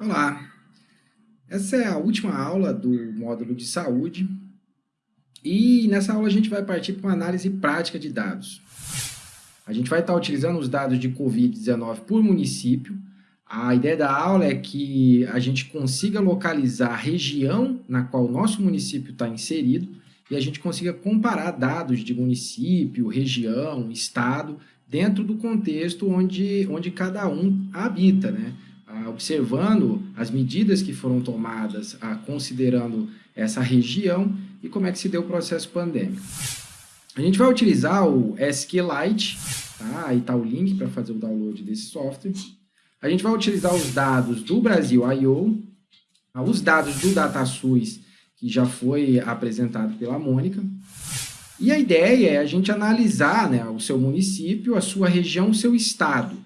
Olá, essa é a última aula do módulo de saúde e nessa aula a gente vai partir para uma análise prática de dados. A gente vai estar utilizando os dados de Covid-19 por município. A ideia da aula é que a gente consiga localizar a região na qual o nosso município está inserido e a gente consiga comparar dados de município, região, estado, dentro do contexto onde, onde cada um habita, né? Ah, observando as medidas que foram tomadas, ah, considerando essa região e como é que se deu o processo pandêmico. A gente vai utilizar o SQLite, tá? aí está o link para fazer o download desse software. A gente vai utilizar os dados do Brasil I.O., ah, os dados do DataSUS, que já foi apresentado pela Mônica. E a ideia é a gente analisar né, o seu município, a sua região, o seu estado.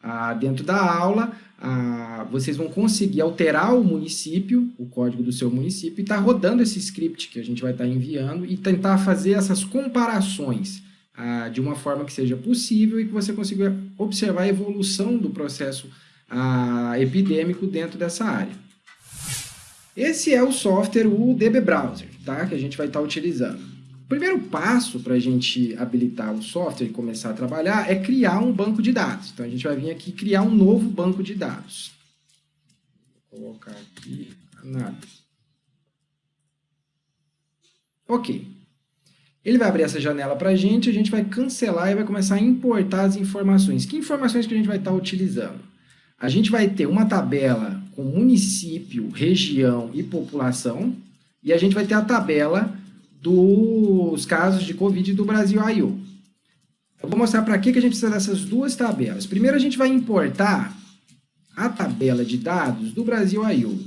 Ah, dentro da aula, ah, vocês vão conseguir alterar o município, o código do seu município, e estar tá rodando esse script que a gente vai estar tá enviando e tentar fazer essas comparações ah, de uma forma que seja possível e que você consiga observar a evolução do processo ah, epidêmico dentro dessa área. Esse é o software, o DB Browser, tá? que a gente vai estar tá utilizando. O primeiro passo para a gente habilitar o software e começar a trabalhar é criar um banco de dados. Então, a gente vai vir aqui criar um novo banco de dados. Vou colocar aqui análise. Ok. Ele vai abrir essa janela para a gente, a gente vai cancelar e vai começar a importar as informações. Que informações que a gente vai estar utilizando? A gente vai ter uma tabela com município, região e população, e a gente vai ter a tabela dos casos de Covid do Brasil I.O. Eu vou mostrar para que, que a gente precisa dessas duas tabelas. Primeiro, a gente vai importar a tabela de dados do Brasil I.O.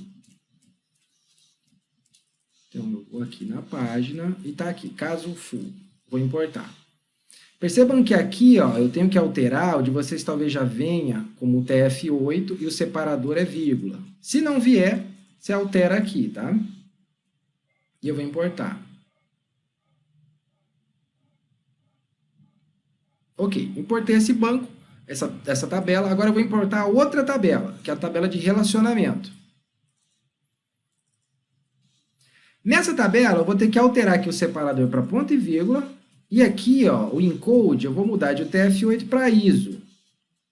Então, eu vou aqui na página e está aqui, caso full. Vou importar. Percebam que aqui ó, eu tenho que alterar, o de vocês talvez já venha como TF8 e o separador é vírgula. Se não vier, você altera aqui, tá? E eu vou importar. Ok, importei esse banco, essa, essa tabela, agora eu vou importar outra tabela, que é a tabela de relacionamento. Nessa tabela, eu vou ter que alterar aqui o separador para ponto e vírgula, e aqui, ó, o encode, eu vou mudar de UTF-8 para ISO,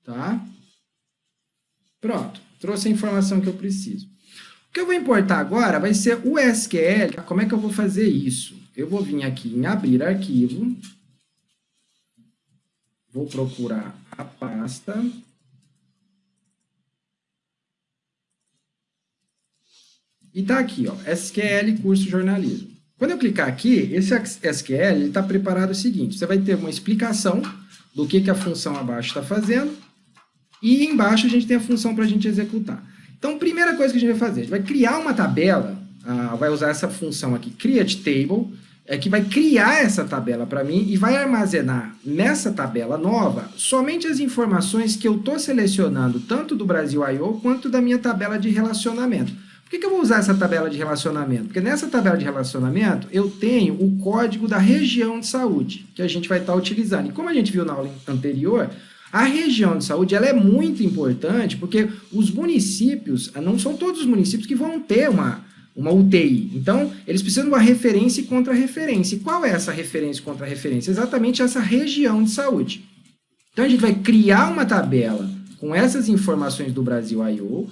tá? Pronto, trouxe a informação que eu preciso. O que eu vou importar agora vai ser o SQL. Como é que eu vou fazer isso? Eu vou vir aqui em abrir arquivo, Vou procurar a pasta. E está aqui, ó, SQL Curso Jornalismo. Quando eu clicar aqui, esse SQL está preparado o seguinte, você vai ter uma explicação do que, que a função abaixo está fazendo, e embaixo a gente tem a função para a gente executar. Então, primeira coisa que a gente vai fazer, a gente vai criar uma tabela, ah, vai usar essa função aqui, create table, é que vai criar essa tabela para mim e vai armazenar nessa tabela nova somente as informações que eu estou selecionando, tanto do Brasil I.O. quanto da minha tabela de relacionamento. Por que, que eu vou usar essa tabela de relacionamento? Porque nessa tabela de relacionamento eu tenho o código da região de saúde, que a gente vai estar utilizando. E como a gente viu na aula anterior, a região de saúde ela é muito importante porque os municípios, não são todos os municípios que vão ter uma uma UTI. Então, eles precisam de uma referência e contra-referência. E qual é essa referência e contra-referência? Exatamente essa região de saúde. Então, a gente vai criar uma tabela com essas informações do Brasil I.O.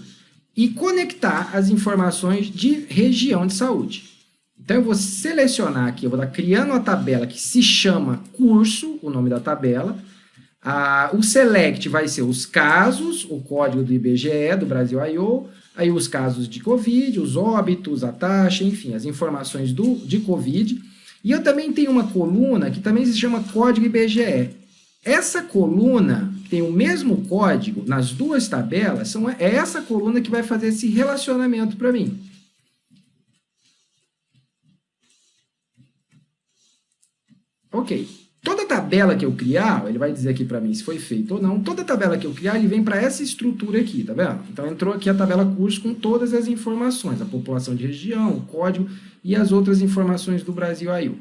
e conectar as informações de região de saúde. Então, eu vou selecionar aqui, eu vou estar criando uma tabela que se chama curso, o nome da tabela. Ah, o select vai ser os casos, o código do IBGE, do Brasil I.O., aí os casos de Covid, os óbitos, a taxa, enfim, as informações do, de Covid. E eu também tenho uma coluna que também se chama Código IBGE. Essa coluna tem o mesmo código nas duas tabelas, são, é essa coluna que vai fazer esse relacionamento para mim. Ok. Toda tabela que eu criar, ele vai dizer aqui para mim se foi feito ou não, toda tabela que eu criar, ele vem para essa estrutura aqui, tá vendo? Então entrou aqui a tabela curso com todas as informações, a população de região, o código e as outras informações do Brasil aí. O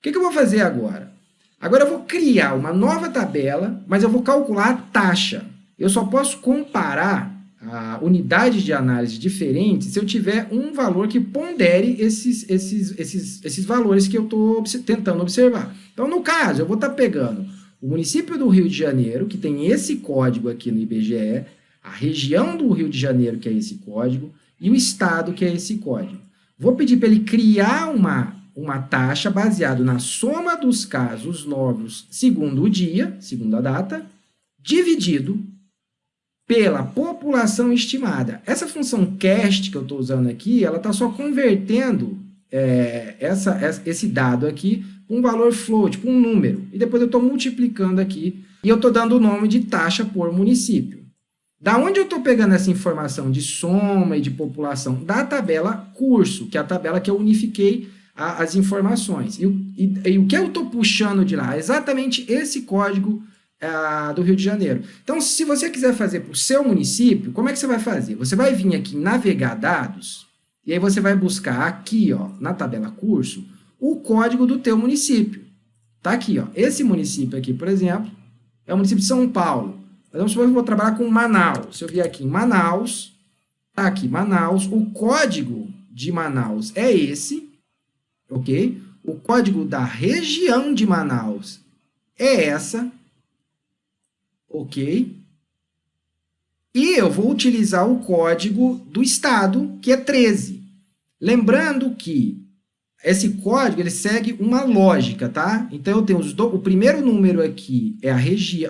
que, que eu vou fazer agora? Agora eu vou criar uma nova tabela, mas eu vou calcular a taxa. Eu só posso comparar unidades de análise diferentes se eu tiver um valor que pondere esses, esses, esses, esses valores que eu estou tentando observar. Então, no caso, eu vou estar tá pegando o município do Rio de Janeiro, que tem esse código aqui no IBGE, a região do Rio de Janeiro, que é esse código, e o estado, que é esse código. Vou pedir para ele criar uma, uma taxa baseada na soma dos casos novos segundo o dia, segundo a data, dividido pela população estimada. Essa função cast que eu estou usando aqui, ela está só convertendo é, essa, esse dado aqui com um valor float, com um número. E depois eu estou multiplicando aqui e eu estou dando o nome de taxa por município. Da onde eu estou pegando essa informação de soma e de população? Da tabela curso, que é a tabela que eu unifiquei a, as informações. E, e, e o que eu estou puxando de lá? Exatamente esse código do Rio de Janeiro. Então, se você quiser fazer para o seu município, como é que você vai fazer? Você vai vir aqui em navegar dados, e aí você vai buscar aqui, ó, na tabela curso, o código do teu município. Tá aqui, ó. Esse município aqui, por exemplo, é o município de São Paulo. Então, se eu vou trabalhar com Manaus, se eu vier aqui em Manaus, tá aqui, Manaus, o código de Manaus é esse, ok? O código da região de Manaus é essa, ok? E eu vou utilizar o código do estado, que é 13. Lembrando que esse código ele segue uma lógica, tá? Então, eu tenho do... o primeiro número aqui é a,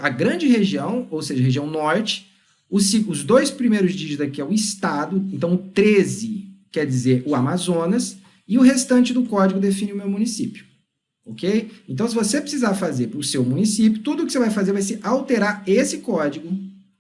a grande região, ou seja, região norte. Os, os dois primeiros dígitos aqui é o estado, então o 13 quer dizer o Amazonas, e o restante do código define o meu município ok? Então, se você precisar fazer para o seu município, tudo que você vai fazer vai ser alterar esse código,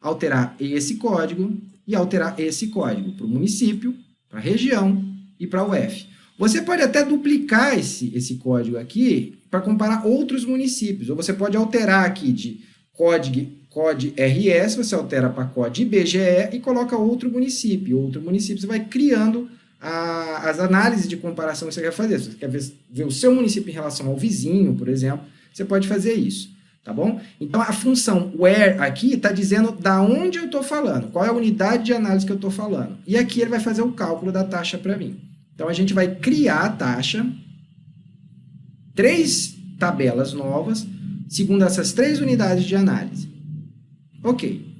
alterar esse código e alterar esse código para o município, para a região e para a UF. Você pode até duplicar esse, esse código aqui para comparar outros municípios, ou você pode alterar aqui de código, código RS, você altera para código IBGE e coloca outro município. Outro município você vai criando a, as análises de comparação que você quer fazer. Se você quer ver, ver o seu município em relação ao vizinho, por exemplo, você pode fazer isso, tá bom? Então, a função where aqui está dizendo da onde eu estou falando, qual é a unidade de análise que eu estou falando. E aqui ele vai fazer o cálculo da taxa para mim. Então, a gente vai criar a taxa, três tabelas novas, segundo essas três unidades de análise. Ok.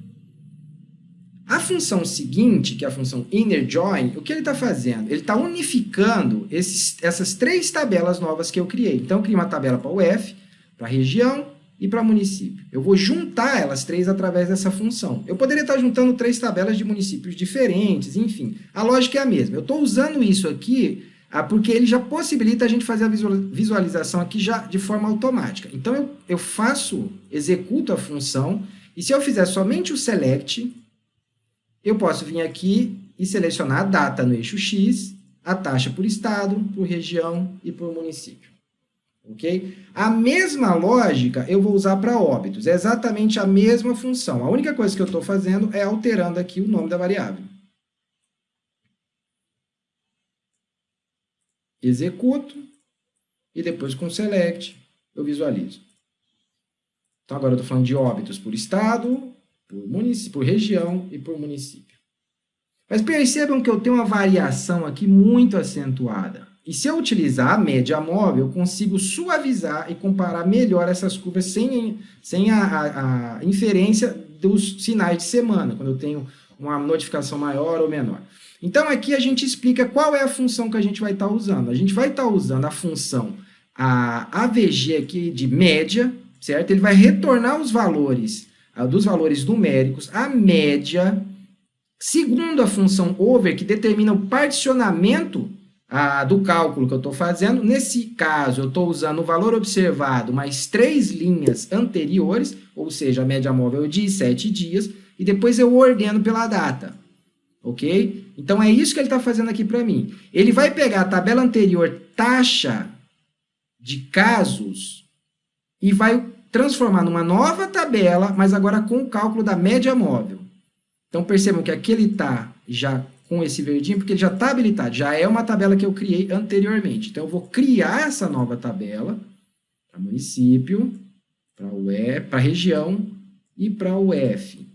A função seguinte, que é a função inner join, o que ele está fazendo? Ele está unificando esses, essas três tabelas novas que eu criei. Então, eu criei uma tabela para o F, para região e para município. Eu vou juntar elas três através dessa função. Eu poderia estar juntando três tabelas de municípios diferentes, enfim. A lógica é a mesma. Eu estou usando isso aqui ah, porque ele já possibilita a gente fazer a visualização aqui já de forma automática. Então, eu, eu faço, executo a função, e se eu fizer somente o select, eu posso vir aqui e selecionar a data no eixo X, a taxa por estado, por região e por município. Ok? A mesma lógica eu vou usar para óbitos, é exatamente a mesma função. A única coisa que eu estou fazendo é alterando aqui o nome da variável. Executo e depois com select eu visualizo. Então agora eu estou falando de óbitos por estado, por, município, por região e por município. Mas percebam que eu tenho uma variação aqui muito acentuada. E se eu utilizar a média móvel, eu consigo suavizar e comparar melhor essas curvas sem, sem a, a, a inferência dos sinais de semana, quando eu tenho uma notificação maior ou menor. Então, aqui a gente explica qual é a função que a gente vai estar usando. A gente vai estar usando a função a AVG aqui de média, certo? Ele vai retornar os valores dos valores numéricos, a média, segundo a função over, que determina o particionamento do cálculo que eu estou fazendo. Nesse caso, eu estou usando o valor observado mais três linhas anteriores, ou seja, a média móvel de sete dias, e depois eu ordeno pela data. Ok? Então, é isso que ele está fazendo aqui para mim. Ele vai pegar a tabela anterior, taxa de casos, e vai transformar numa nova tabela, mas agora com o cálculo da média móvel. Então, percebam que aqui ele está já com esse verdinho, porque ele já está habilitado, já é uma tabela que eu criei anteriormente. Então, eu vou criar essa nova tabela para município, para a região e para o F.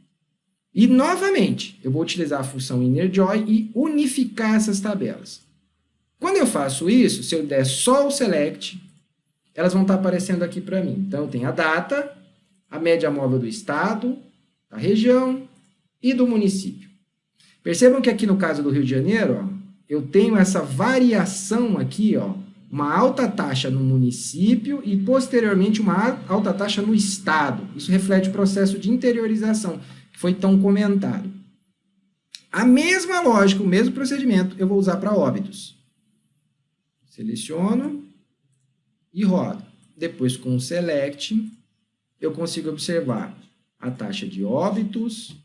E, novamente, eu vou utilizar a função InnerJoin e unificar essas tabelas. Quando eu faço isso, se eu der só o select, elas vão estar aparecendo aqui para mim. Então, tenho a data, a média móvel do estado, da região e do município. Percebam que aqui no caso do Rio de Janeiro, ó, eu tenho essa variação aqui, ó, uma alta taxa no município e, posteriormente, uma alta taxa no estado. Isso reflete o processo de interiorização, que foi tão comentado. A mesma lógica, o mesmo procedimento, eu vou usar para óbitos. Seleciono, e rodo. Depois, com o select, eu consigo observar a taxa de óbitos,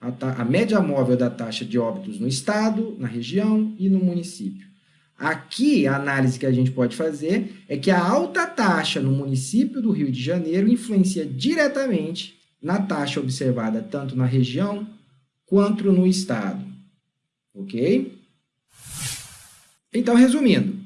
a, a, média móvel da taxa de óbitos no estado, na região e no município. Aqui, a análise que a gente pode fazer é que a alta taxa no município do Rio de Janeiro influencia diretamente na taxa observada tanto na região quanto no estado. Ok? Então, resumindo,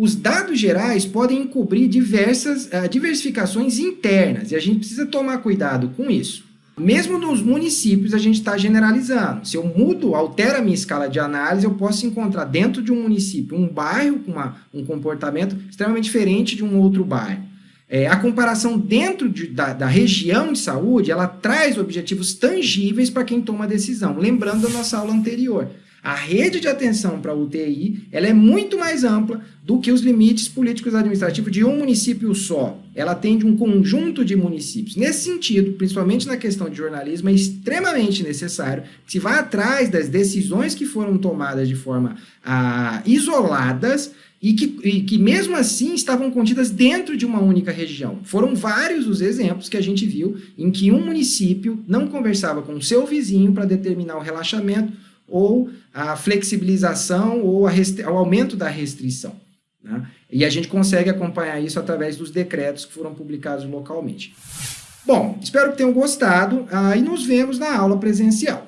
os dados gerais podem encobrir diversas uh, diversificações internas, e a gente precisa tomar cuidado com isso. Mesmo nos municípios, a gente está generalizando. Se eu mudo, altero a minha escala de análise, eu posso encontrar dentro de um município um bairro com uma, um comportamento extremamente diferente de um outro bairro. É, a comparação dentro de, da, da, região de saúde, ela traz objetivos tangíveis para quem toma decisão. Lembrando da nossa aula anterior. A rede de atenção para a UTI ela é muito mais ampla do que os limites políticos administrativos de um município só. Ela atende um conjunto de municípios. Nesse sentido, principalmente na questão de jornalismo, é extremamente necessário que se vá atrás das decisões que foram tomadas de forma ah, isoladas e que, e que mesmo assim estavam contidas dentro de uma única região. Foram vários os exemplos que a gente viu em que um município não conversava com o seu vizinho para determinar o relaxamento ou a flexibilização ou a o aumento da restrição. Né? E a gente consegue acompanhar isso através dos decretos que foram publicados localmente. Bom, espero que tenham gostado Aí e nos vemos na aula presencial.